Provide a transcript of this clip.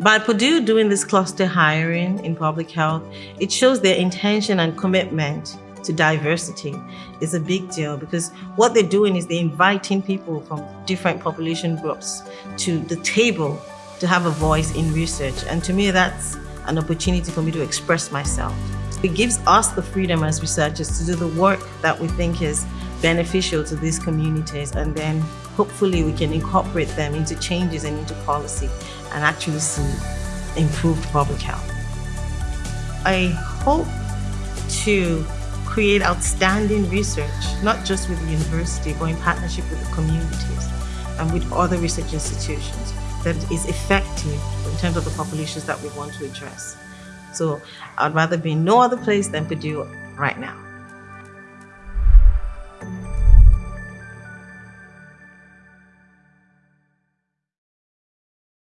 By Purdue doing this cluster hiring in public health, it shows their intention and commitment to diversity is a big deal because what they're doing is they're inviting people from different population groups to the table to have a voice in research. And to me, that's an opportunity for me to express myself. It gives us the freedom as researchers to do the work that we think is beneficial to these communities and then hopefully we can incorporate them into changes and into policy and actually see improved public health. I hope to create outstanding research, not just with the university, but in partnership with the communities and with other research institutions that is effective in terms of the populations that we want to address. So I'd rather be in no other place than Purdue right now.